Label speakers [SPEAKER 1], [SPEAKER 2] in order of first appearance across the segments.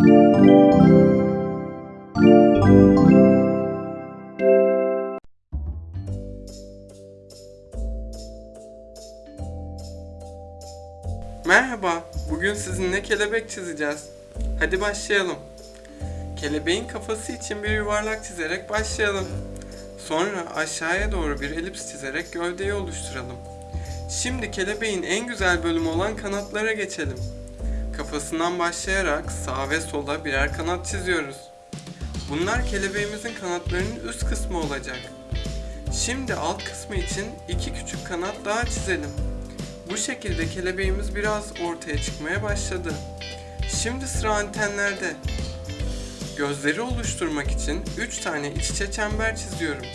[SPEAKER 1] Merhaba, bugün sizinle kelebek çizeceğiz. Hadi başlayalım. Kelebeğin kafası için bir yuvarlak çizerek başlayalım. Sonra aşağıya doğru bir elips çizerek gövdeyi oluşturalım. Şimdi kelebeğin en güzel bölümü olan kanatlara geçelim. Kafasından başlayarak sağa ve sola birer kanat çiziyoruz. Bunlar kelebeğimizin kanatlarının üst kısmı olacak. Şimdi alt kısmı için iki küçük kanat daha çizelim. Bu şekilde kelebeğimiz biraz ortaya çıkmaya başladı. Şimdi sıra antenlerde. Gözleri oluşturmak için 3 tane iç içe çember çiziyorum.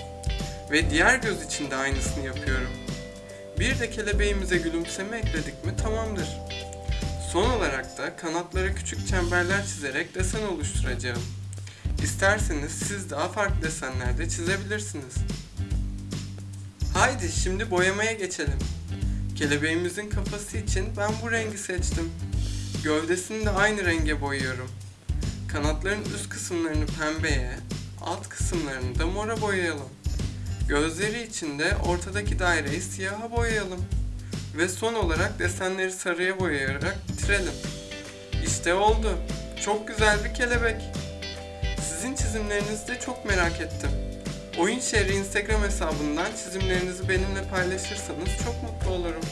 [SPEAKER 1] Ve diğer göz için de aynısını yapıyorum. Bir de kelebeğimize gülümseme ekledik mi tamamdır. Son olarak da kanatlara küçük çemberler çizerek desen oluşturacağım. İsterseniz siz daha farklı desenler de çizebilirsiniz. Haydi şimdi boyamaya geçelim. Kelebeğimizin kafası için ben bu rengi seçtim. Gövdesini de aynı renge boyuyorum. Kanatların üst kısımlarını pembeye, alt kısımlarını da mora boyayalım. Gözleri için de ortadaki daireyi siyaha boyayalım. Ve son olarak desenleri sarıya boyayarak bitirelim. İşte oldu. Çok güzel bir kelebek. Sizin çizimlerinizi de çok merak ettim. Oyun Şehri Instagram hesabından çizimlerinizi benimle paylaşırsanız çok mutlu olurum.